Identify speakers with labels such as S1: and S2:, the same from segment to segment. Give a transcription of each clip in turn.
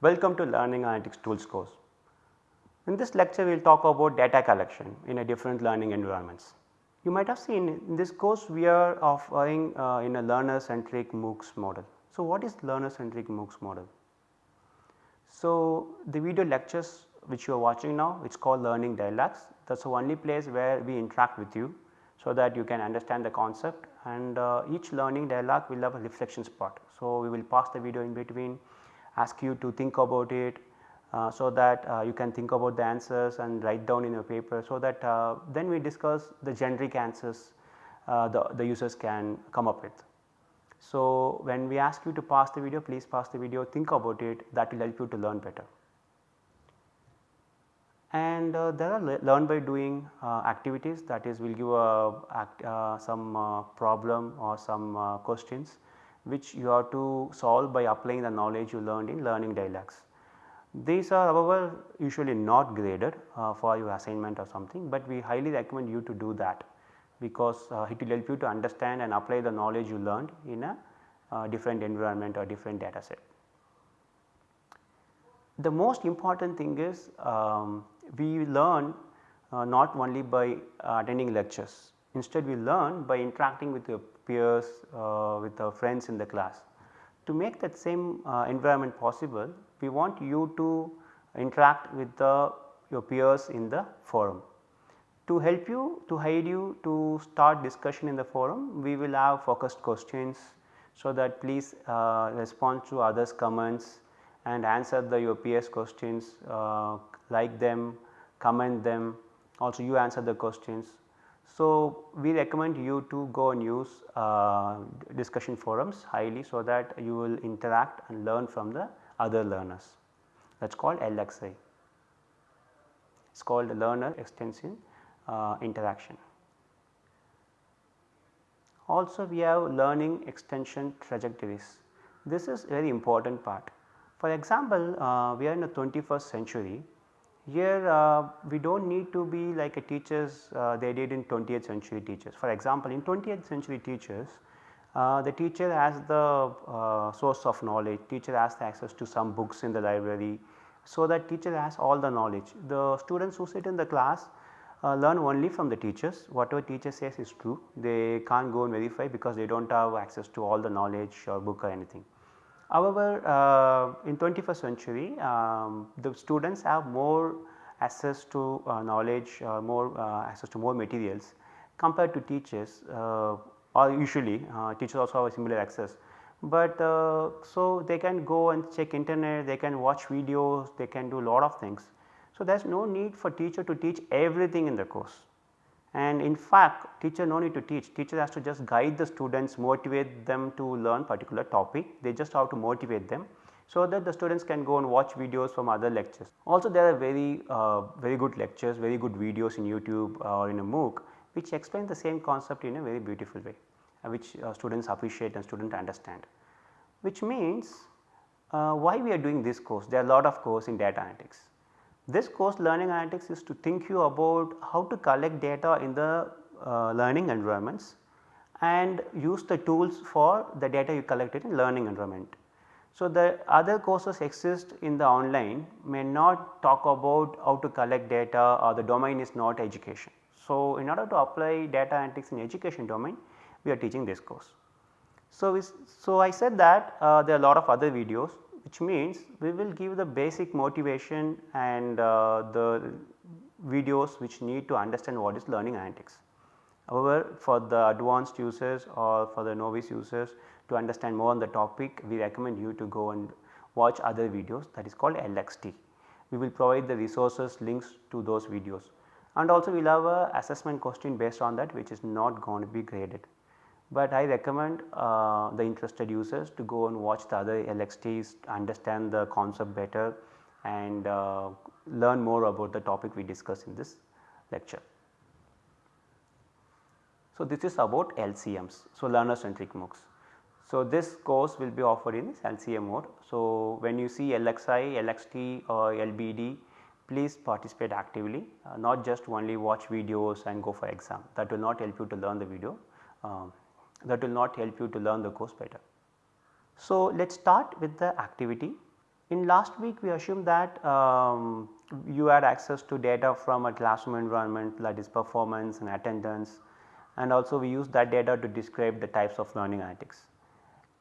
S1: Welcome to Learning Analytics Tools course. In this lecture we will talk about data collection in a different learning environments. You might have seen in this course we are offering uh, in a learner centric MOOCs model. So, what is learner centric MOOCs model? So, the video lectures which you are watching now it is called learning dialogues that is the only place where we interact with you so that you can understand the concept and uh, each learning dialogue will have a reflections part. So, we will pause the video in between ask you to think about it uh, so that uh, you can think about the answers and write down in your paper so that uh, then we discuss the generic answers uh, the, the users can come up with. So, when we ask you to pause the video please pause the video think about it. That will help you to learn better. And uh, there are learn by doing uh, activities. That is we will give a act, some problem or some questions which you have to solve by applying the knowledge you learned in learning dialogues. These are however usually not graded uh, for your assignment or something, but we highly recommend you to do that because it will help you to understand and apply the knowledge you learned in a different environment or different data set. The most important thing is um, we learn uh, not only by uh, attending lectures, instead we learn by interacting with your peers, uh, with our friends in the class. To make that same uh, environment possible, we want you to interact with the, your peers in the forum. To help you, to aid you to start discussion in the forum, we will have focused questions so that please uh, respond to others comments and answer the your peers questions, uh, like them, comment them, also you answer the questions. So, we recommend you to go and use uh, discussion forums highly so that you will interact and learn from the other learners that is called LXI. It is called learner extension uh, interaction. Also we have learning extension trajectories. This is very important part. For example, uh, we are in the 21st century here uh, we do not need to be like a teachers uh, they did in 20th century teachers. For example, in 20th century teachers uh, the teacher has the uh, source of knowledge, teacher has the access to some books in the library. So, that teacher has all the knowledge. The students who sit in the class uh, learn only from the teachers whatever teacher says is true they can't go and verify because they do not have access to all the knowledge or book or anything. However, uh, in 21st century um, the students have more access to uh, knowledge uh, more uh, access to more materials compared to teachers uh, or usually uh, teachers also have a similar access. But so they can go and check internet, they can watch videos, they can do a lot of things. So, there is no need for teacher to teach everything in the course and in fact teacher no need to teach, teacher has to just guide the students motivate them to learn particular topic, they just have to motivate them so that the students can go and watch videos from other lectures. Also there are very uh, very good lectures, very good videos in YouTube or in a MOOC which explain the same concept in a very beautiful way uh, which uh, students appreciate and students understand. Which means uh, why we are doing this course, there are a lot of course in data analytics. This course learning analytics is to think you about how to collect data in the uh, learning environments and use the tools for the data you collected in learning environment. So, the other courses exist in the online may not talk about how to collect data or the domain is not education. So, in order to apply data analytics in education domain we are teaching this course. So, so I said that uh, there are a lot of other videos which means we will give the basic motivation and uh, the videos which need to understand what is learning analytics. However, for the advanced users or for the novice users to understand more on the topic we recommend you to go and watch other videos that is called LXT. We will provide the resources links to those videos and also we will have a assessment question based on that which is not going to be graded but I recommend uh, the interested users to go and watch the other LXTs understand the concept better and uh, learn more about the topic we discussed in this lecture. So, this is about LCMs, so learner centric MOOCs. So, this course will be offered in this LCM mode. So, when you see LXI, LXT or LBD please participate actively uh, not just only watch videos and go for exam that will not help you to learn the video. Um, that will not help you to learn the course better. So, let us start with the activity. In last week we assumed that um, you had access to data from a classroom environment that is performance and attendance and also we use that data to describe the types of learning analytics.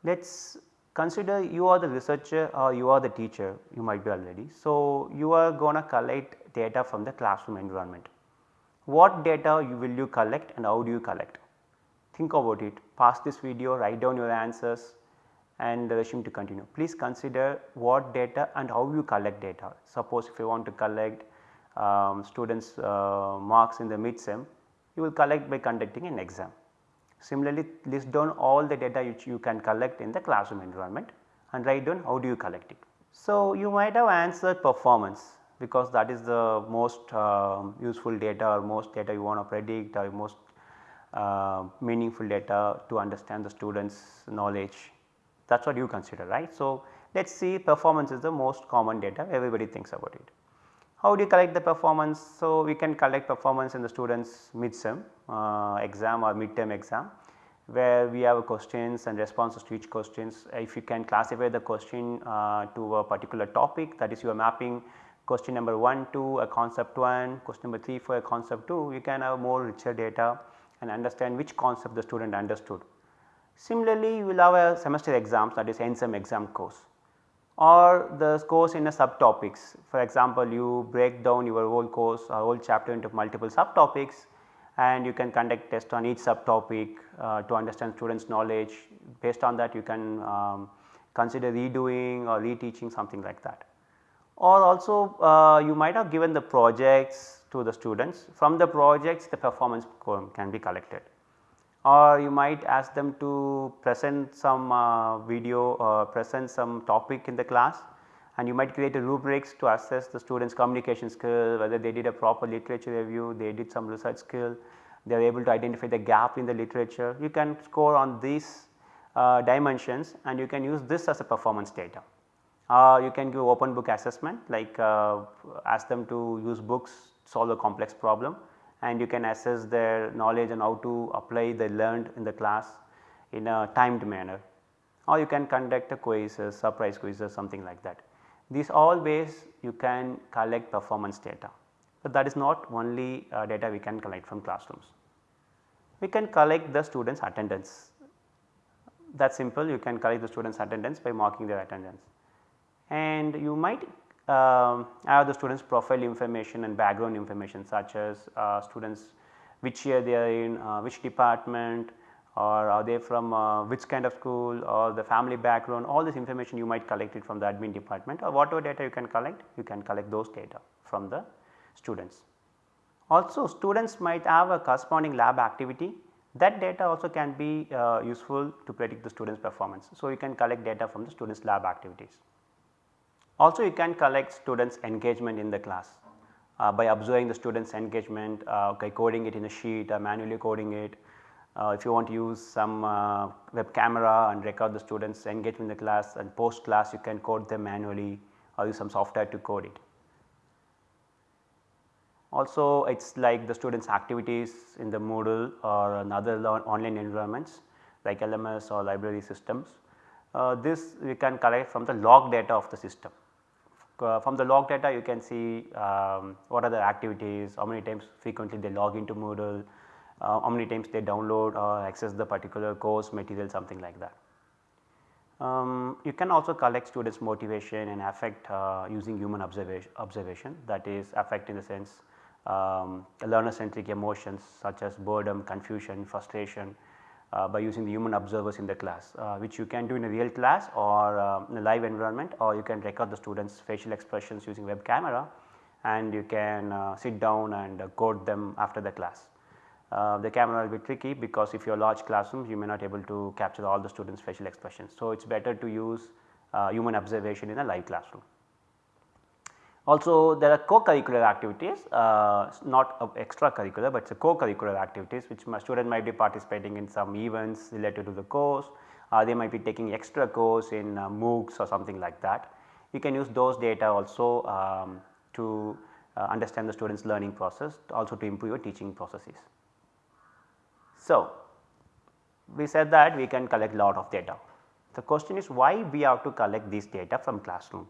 S1: Let us consider you are the researcher or you are the teacher you might be already. So, you are going to collect data from the classroom environment. What data you will you collect and how do you collect? Think about it, pause this video, write down your answers and resume to continue. Please consider what data and how you collect data. Suppose if you want to collect um, students uh, marks in the mid sem, you will collect by conducting an exam. Similarly, list down all the data which you can collect in the classroom environment and write down how do you collect it. So, you might have answered performance because that is the most uh, useful data or most data you want to predict or most uh, meaningful data to understand the students knowledge that is what you consider right. So, let us see performance is the most common data everybody thinks about it. How do you collect the performance? So, we can collect performance in the students mid sem uh, exam or midterm exam where we have questions and responses to each questions. If you can classify the question uh, to a particular topic that is you are mapping question number 1 to a concept 1, question number 3 for a concept 2, you can have more richer data and understand which concept the student understood. Similarly, you will have a semester exams that is end sem exam course or the course in a subtopics. For example, you break down your whole course or whole chapter into multiple subtopics and you can conduct test on each subtopic uh, to understand students knowledge. Based on that you can um, consider redoing or reteaching something like that. Or also uh, you might have given the projects to the students from the projects the performance can be collected or you might ask them to present some uh, video or present some topic in the class and you might create a rubrics to assess the students communication skill whether they did a proper literature review, they did some research skill, they are able to identify the gap in the literature. You can score on these uh, dimensions and you can use this as a performance data. Uh, you can give open book assessment like uh, ask them to use books solve a complex problem and you can assess their knowledge and how to apply the learned in the class in a timed manner. Or you can conduct a quiz, quizzes, surprise quizzes something like that. These all ways you can collect performance data, but that is not only uh, data we can collect from classrooms. We can collect the students attendance. That simple. You can collect the students attendance by marking their attendance. And you might um, have the students profile information and background information such as uh, students which year they are in, uh, which department or are they from uh, which kind of school or the family background all this information you might collect it from the admin department or whatever data you can collect you can collect those data from the students. Also students might have a corresponding lab activity that data also can be uh, useful to predict the students performance. So, you can collect data from the students lab activities. Also you can collect students engagement in the class uh, by observing the students engagement uh, okay, coding it in a sheet or manually coding it. Uh, if you want to use some uh, web camera and record the students engagement in the class and post class you can code them manually or use some software to code it. Also it is like the students activities in the Moodle or another online environments like LMS or library systems. Uh, this we can collect from the log data of the system. Uh, from the log data you can see um, what are the activities, how many times frequently they log into Moodle, uh, how many times they download or access the particular course material something like that. Um, you can also collect students motivation and affect uh, using human observation, observation that is affect in the sense um, learner centric emotions such as boredom, confusion, frustration, uh, by using the human observers in the class uh, which you can do in a real class or uh, in a live environment or you can record the students facial expressions using web camera and you can uh, sit down and code them after the class. The camera will be tricky because if you are large classrooms you may not able to capture all the students facial expressions. So, it is better to use human observation in a live classroom. Also there are co-curricular activities uh, not extracurricular but it is a co-curricular activities which my student might be participating in some events related to the course uh, they might be taking extra course in uh, MOOCs or something like that. You can use those data also um, to uh, understand the students learning process also to improve your teaching processes. So, we said that we can collect a lot of data. The question is why we have to collect this data from classroom.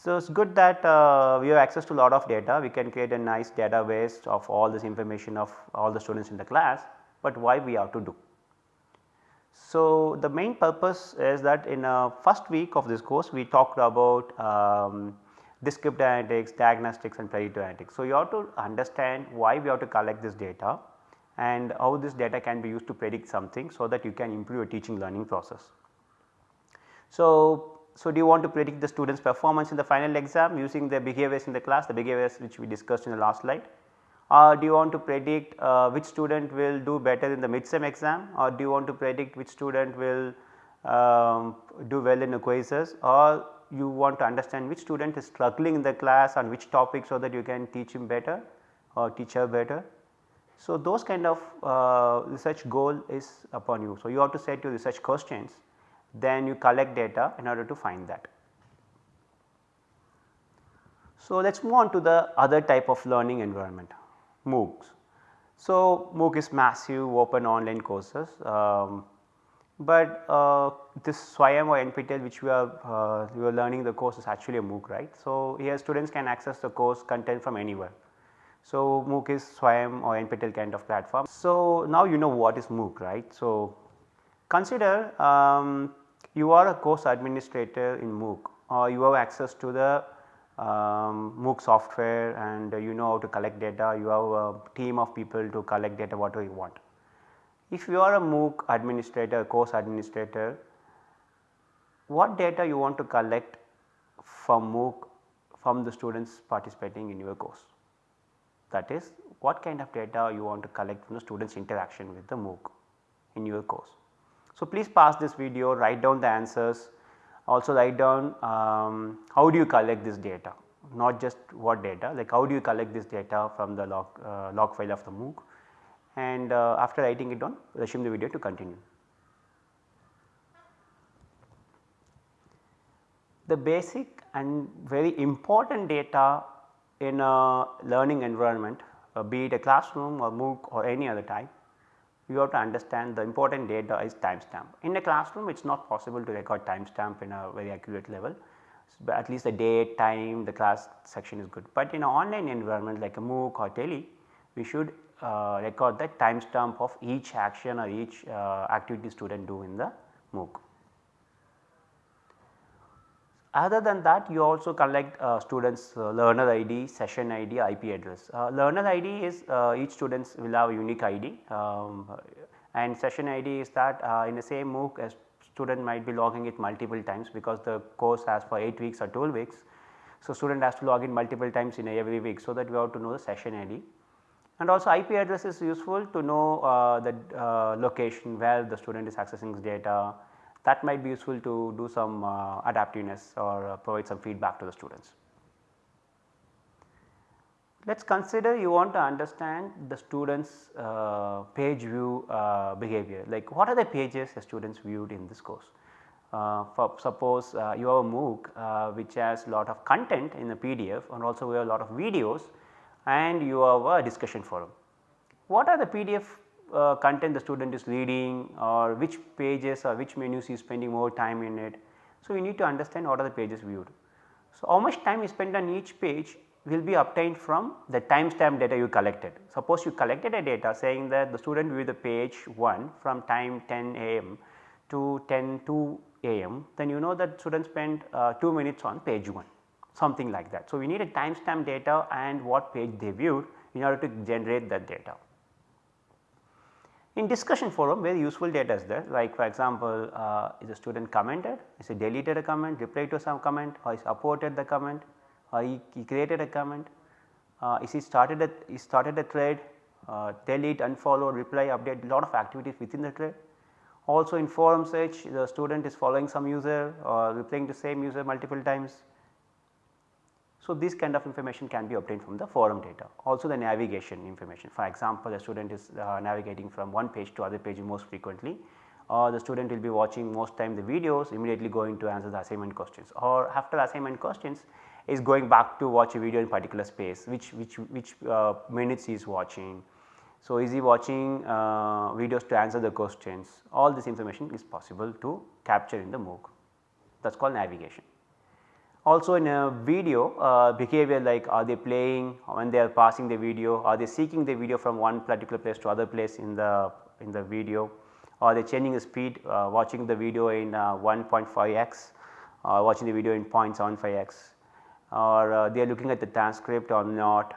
S1: So, it is good that uh, we have access to a lot of data, we can create a nice database of all this information of all the students in the class, but why we have to do. So, the main purpose is that in a first week of this course we talked about um, descriptive analytics, diagnostics and predictive analytics. So, you have to understand why we have to collect this data and how this data can be used to predict something so that you can improve your teaching learning process. So, so do you want to predict the students performance in the final exam using the behaviors in the class, the behaviors which we discussed in the last slide or do you want to predict uh, which student will do better in the mid-sem exam or do you want to predict which student will um, do well in the quizzes or you want to understand which student is struggling in the class on which topic so that you can teach him better or teach her better. So, those kind of uh, research goal is upon you. So, you have to set your research questions then you collect data in order to find that. So, let us move on to the other type of learning environment MOOCs. So, MOOC is massive open online courses, um, but uh, this SWAYAM or NPTEL which we are, uh, we are learning the course is actually a MOOC right. So, here students can access the course content from anywhere. So, MOOC is SWAYAM or NPTEL kind of platform. So, now you know what is MOOC right. So, consider um, you are a course administrator in MOOC or you have access to the um, MOOC software and you know how to collect data, you have a team of people to collect data whatever you want. If you are a MOOC administrator, course administrator, what data you want to collect from MOOC from the students participating in your course. That is what kind of data you want to collect from the students interaction with the MOOC in your course. So, please pause this video, write down the answers. Also write down um, how do you collect this data? Not just what data like how do you collect this data from the log, uh, log file of the MOOC? And uh, after writing it down resume the video to continue. The basic and very important data in a learning environment uh, be it a classroom or MOOC or any other type you have to understand the important data is timestamp. In a classroom it is not possible to record timestamp in a very accurate level, but at least the date, time, the class section is good. But in an online environment like a MOOC or Tele, we should uh, record the timestamp of each action or each uh, activity student do in the MOOC. Other than that you also collect uh, students uh, learner ID, session ID, IP address. Uh, learner ID is uh, each students will have a unique ID um, and session ID is that uh, in the same MOOC a student might be logging it multiple times because the course has for 8 weeks or 12 weeks. So, student has to log in multiple times in every week so that we have to know the session ID. And also IP address is useful to know uh, the location where the student is accessing data, that might be useful to do some uh, adaptiveness or uh, provide some feedback to the students. Let us consider you want to understand the students uh, page view uh, behavior like what are the pages the students viewed in this course. Uh, for suppose uh, you have a MOOC which has a lot of content in the PDF and also we have a lot of videos and you have a discussion forum. What are the PDF uh, content the student is reading or which pages or which menus he is spending more time in it. So, you need to understand what are the pages viewed. So, how much time you spend on each page will be obtained from the timestamp data you collected. Suppose you collected a data saying that the student viewed the page 1 from time 10 am to 10 2 am then you know that student spent uh, 2 minutes on page 1 something like that. So, we need a timestamp data and what page they viewed in order to generate that data. In discussion forum very useful data is there like for example, uh, is a student commented, is he deleted a comment, replied to some comment or is upvoted the comment or he, he created a comment, uh, is he started a, he started a thread, uh, delete, unfollow, reply, update lot of activities within the thread. Also in forum search the student is following some user or replying to same user multiple times so, this kind of information can be obtained from the forum data also the navigation information for example, the student is uh, navigating from one page to other page most frequently or the student will be watching most time the videos immediately going to answer the assignment questions or after assignment questions is going back to watch a video in particular space which which which uh, minutes he is watching. So, is he watching uh, videos to answer the questions all this information is possible to capture in the MOOC that is called navigation. Also in a video uh, behavior like are they playing when they are passing the video, are they seeking the video from one particular place to other place in the in the video, are they changing the speed uh, watching the video in uh, 1.5x or watching the video in 0.75x or uh, they are looking at the transcript or not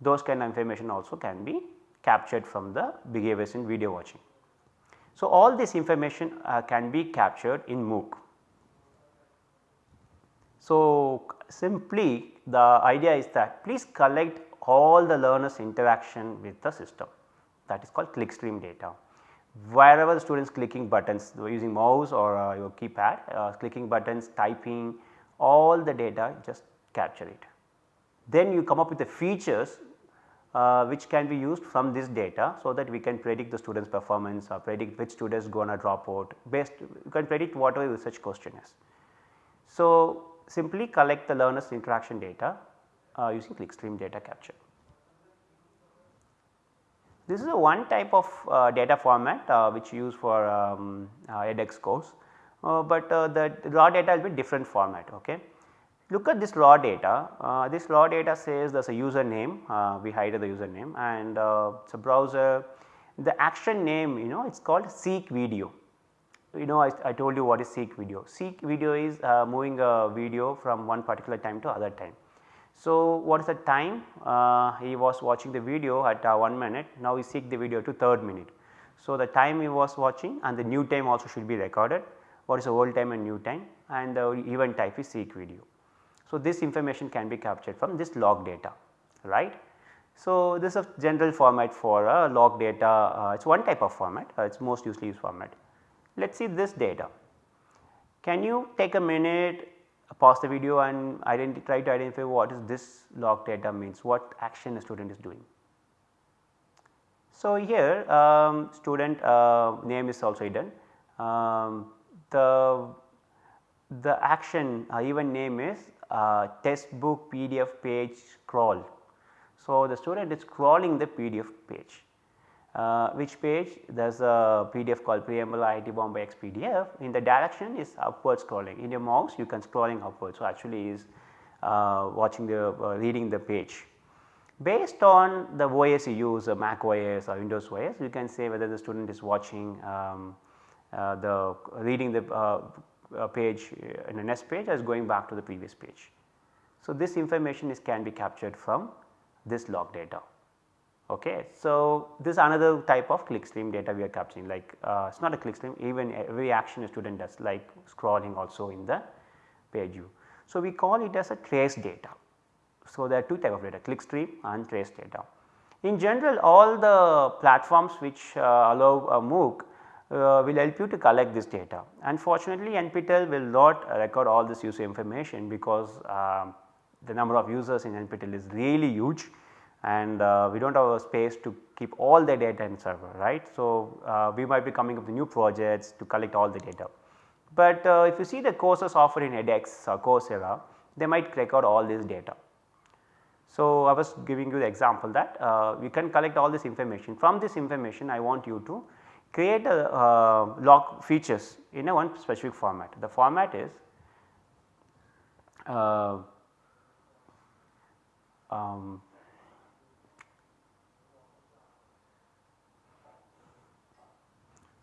S1: those kind of information also can be captured from the behaviors in video watching. So, all this information uh, can be captured in MOOC. So, simply the idea is that please collect all the learners interaction with the system that is called clickstream data. Wherever the students clicking buttons using mouse or uh, your keypad uh, clicking buttons typing all the data just capture it. Then you come up with the features uh, which can be used from this data so that we can predict the students performance or predict which students going to drop out based you can predict whatever research question is. So, simply collect the learners interaction data uh, using clickstream data capture. This is a one type of uh, data format uh, which use for um, uh, edX course, uh, but the raw data will be different format. Okay. Look at this raw data, uh, this raw data says there is a username, uh, we hide the username and uh, it is a browser. The action name you know it is called seek video. You know I, I, told you what is seek video. Seek video is uh, moving a video from one particular time to other time. So, what is the time? Uh, he was watching the video at uh, 1 minute, now we seek the video to 3rd minute. So, the time he was watching and the new time also should be recorded, what is the old time and new time and the event type is seek video. So, this information can be captured from this log data right. So, this is a general format for a log data uh, it is one type of format uh, it is most usually used format. Let us see this data. Can you take a minute pause the video and try to identify what is this log data means what action a student is doing. So, here um, student uh, name is also hidden um, the the action uh, even name is uh, textbook PDF page scroll. So, the student is scrolling the PDF page. Uh, which page there is a PDF called preamble IIT Bombay X PDF in the direction is upward scrolling in your mouse you can scrolling upward. So, actually is uh, watching the uh, reading the page. Based on the OS you use a Mac OS or Windows OS you can say whether the student is watching um, uh, the reading the uh, page uh, in a next page as going back to the previous page. So, this information is can be captured from this log data. Okay. So, this is another type of clickstream data we are capturing like uh, it is not a clickstream even every action a student does like scrolling also in the page view. So, we call it as a trace data. So, there are two type of data clickstream and trace data. In general all the platforms which uh, allow a MOOC uh, will help you to collect this data. Unfortunately, NPTEL will not record all this user information because uh, the number of users in NPTEL is really huge and uh, we do not have a space to keep all the data in server right. So, uh, we might be coming up with new projects to collect all the data. But uh, if you see the courses offered in edX or Coursera they might record all this data. So, I was giving you the example that uh, we can collect all this information from this information I want you to create a uh, log features in a one specific format. The format is uh, um,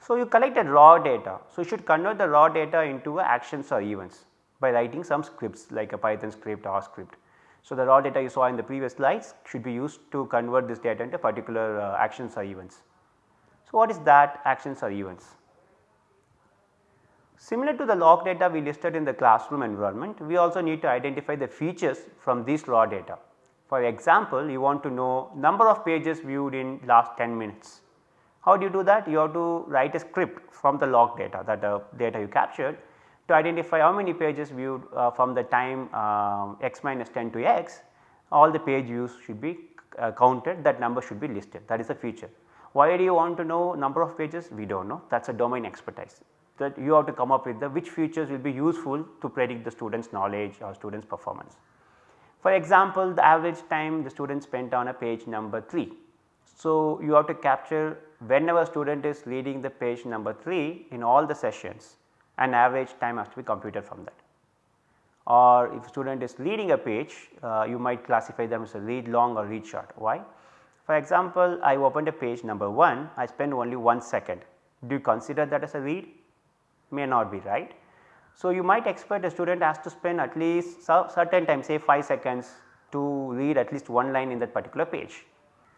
S1: so you collected raw data. So, you should convert the raw data into actions or events by writing some scripts like a Python script or script. So, the raw data you saw in the previous slides should be used to convert this data into particular uh, actions or events. So, what is that actions or events? Similar to the log data we listed in the classroom environment, we also need to identify the features from these raw data. For example, you want to know number of pages viewed in last 10 minutes. How do you do that? You have to write a script from the log data that the data you captured to identify how many pages viewed uh, from the time uh, x minus 10 to x all the page views should be uh, counted that number should be listed that is a feature. Why do you want to know number of pages? We do not know that is a domain expertise that you have to come up with the which features will be useful to predict the student's knowledge or student's performance. For example, the average time the student spent on a page number 3. So, you have to capture whenever student is reading the page number 3 in all the sessions an average time has to be computed from that. or if student is reading a page uh, you might classify them as a read long or read short. Why? For example, I opened a page number 1 I spend only 1 second do you consider that as a read? May not be right. So, you might expect a student has to spend at least certain time say 5 seconds to read at least one line in that particular page.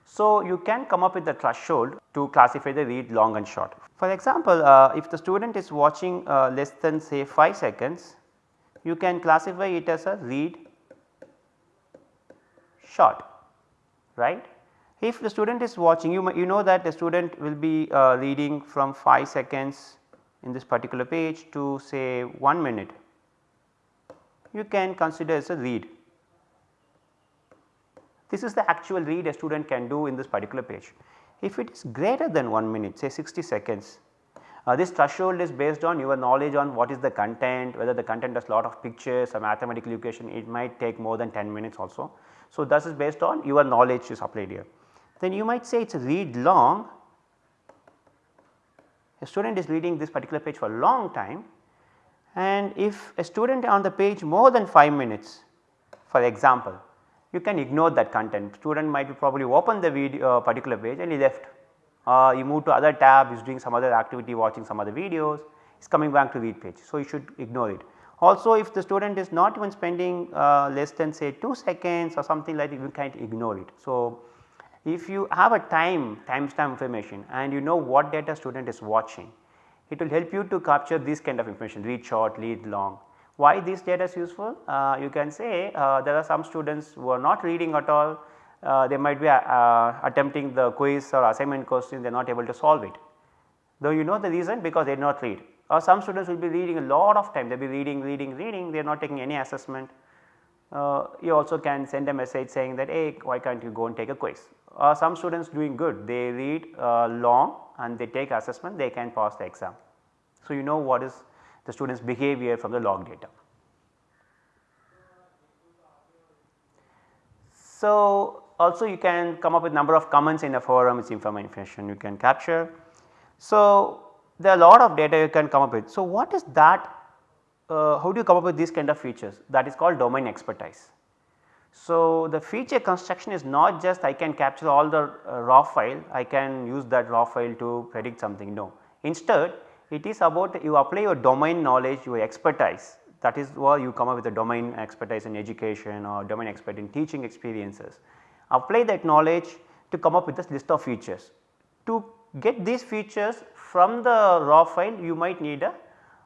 S1: So, you can come up with the threshold to classify the read long and short. For example, uh, if the student is watching uh, less than say 5 seconds, you can classify it as a read short, right. If the student is watching you, you know that the student will be uh, reading from 5 seconds in this particular page to say 1 minute, you can consider as a read. This is the actual read a student can do in this particular page. If it is greater than 1 minute say 60 seconds, uh, this threshold is based on your knowledge on what is the content, whether the content has lot of pictures or mathematical equation it might take more than 10 minutes also. So, this is based on your knowledge is applied here. Then you might say it is a read long, a student is reading this particular page for a long time and if a student on the page more than 5 minutes for example, you can ignore that content student might probably open the video uh, particular page and he left uh, you move to other tab is doing some other activity watching some other videos is coming back to read page. So, you should ignore it. Also if the student is not even spending uh, less than say 2 seconds or something like that you can ignore it. So, if you have a time timestamp information and you know what data student is watching, it will help you to capture this kind of information read short, read long. Why this data is useful? Uh, you can say uh, there are some students who are not reading at all, uh, they might be attempting the quiz or assignment question. They are not able to solve it. Though you know the reason? Because they did not read. Or some students will be reading a lot of time. They will be reading, reading, reading. They are not taking any assessment. Uh, you also can send a message saying that hey why can't you go and take a quiz? Uh, some students doing good. They read uh, long and they take assessment. They can pass the exam. So, you know what is the students behavior from the log data. So, also you can come up with number of comments in a forum which information you can capture. So, there are a lot of data you can come up with. So, what is that uh, how do you come up with these kind of features that is called domain expertise. So, the feature construction is not just I can capture all the uh, raw file, I can use that raw file to predict something no. Instead it is about you apply your domain knowledge, your expertise that is why you come up with a domain expertise in education or domain expert in teaching experiences. Apply that knowledge to come up with this list of features. To get these features from the raw file you might need a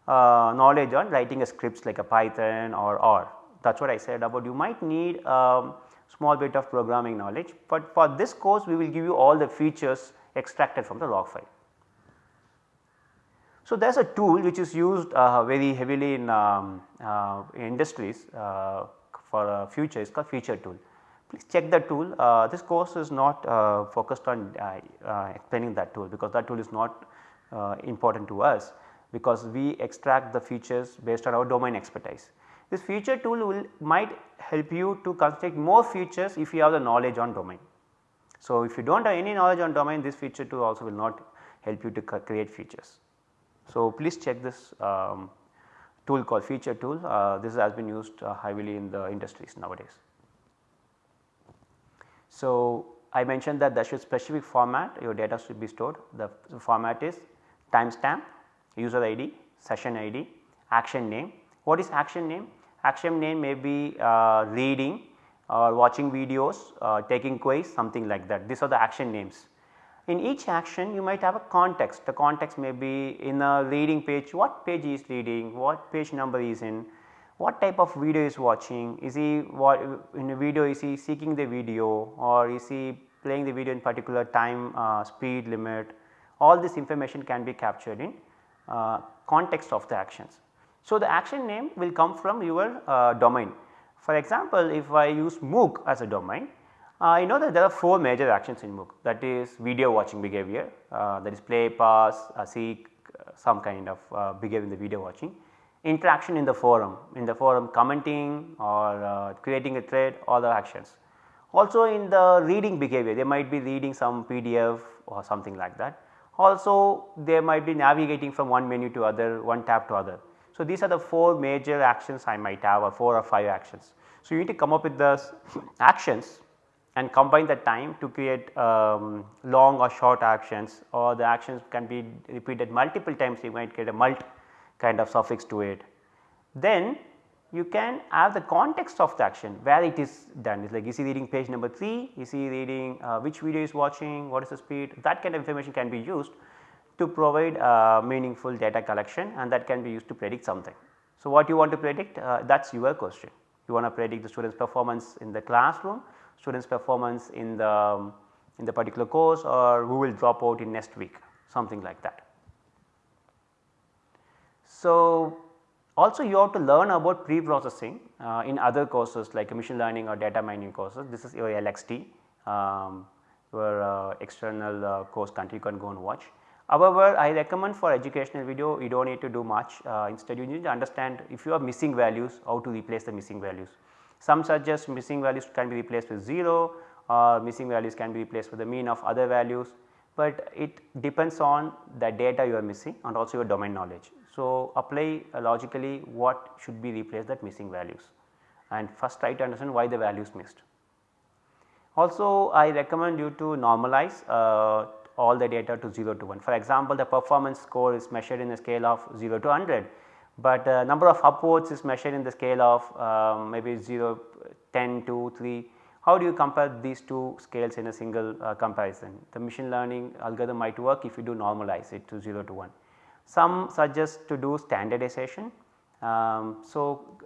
S1: uh, knowledge on writing a scripts like a Python or R that is what I said about you might need um, small bit of programming knowledge, but for this course we will give you all the features extracted from the log file. So, there is a tool which is used uh, very heavily in um, uh, industries uh, for a future is called feature tool. Please check the tool uh, this course is not uh, focused on uh, explaining that tool because that tool is not important to us because we extract the features based on our domain expertise. This feature tool will might help you to construct more features if you have the knowledge on domain. So, if you do not have any knowledge on domain this feature tool also will not help you to create features. So, please check this um, tool called feature tool uh, this has been used uh, heavily in the industries nowadays. So, I mentioned that there should specific format your data should be stored the format is timestamp, user ID, session ID, action name. What is action name? action name may be uh, reading or watching videos, uh, taking quiz something like that these are the action names. In each action you might have a context. The context may be in a reading page. What page is reading, what page number is in, what type of video is watching, is he what in a video is he seeking the video? Or is he playing the video in particular time uh, speed limit? All this information can be captured in uh, context of the actions. So, the action name will come from your uh, domain. For example, if I use MOOC as a domain, uh, I know that there are 4 major actions in MOOC that is video watching behavior uh, that is play, pause, uh, seek uh, some kind of uh, behavior in the video watching, interaction in the forum, in the forum commenting or creating a thread all the actions. Also in the reading behavior they might be reading some PDF or something like that. Also they might be navigating from one menu to other, one tab to other. So, these are the 4 major actions I might have or 4 or 5 actions. So, you need to come up with the actions and combine the time to create um, long or short actions or the actions can be repeated multiple times. You might get a mult kind of suffix to it. Then you can have the context of the action where it is done. It's like is he reading page number 3, is he reading uh, which video is watching, what is the speed? That kind of information can be used to provide uh, meaningful data collection and that can be used to predict something. So, what you want to predict uh, that is your question. You want to predict the students performance in the classroom, students performance in the um, in the particular course or who will drop out in next week something like that. So, also you have to learn about pre-processing uh, in other courses like machine learning or data mining courses this is your LXT um, your uh, external uh, course country you can go and watch. However, I recommend for educational video you do not need to do much uh, instead you need to understand if you are missing values how to replace the missing values. Some suggest missing values can be replaced with 0 or missing values can be replaced with the mean of other values, but it depends on the data you are missing and also your domain knowledge. So, apply uh, logically what should be replaced that missing values and first try to understand why the values missed. Also I recommend you to normalize uh, all the data to 0 to 1. For example, the performance score is measured in a scale of 0 to 100, but uh, number of upvotes is measured in the scale of um, maybe 0, 10, 2, 3. How do you compare these two scales in a single uh, comparison? The machine learning algorithm might work if you do normalize it to 0 to 1. Some suggest to do standardization. Um, so,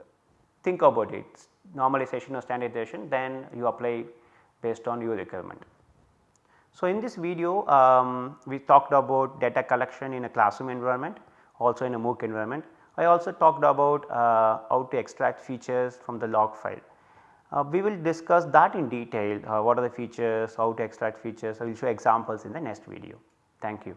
S1: think about it normalization or standardization then you apply based on your requirement. So, in this video um, we talked about data collection in a classroom environment also in a MOOC environment. I also talked about uh, how to extract features from the log file. Uh, we will discuss that in detail uh, what are the features, how to extract features, I will show examples in the next video. Thank you.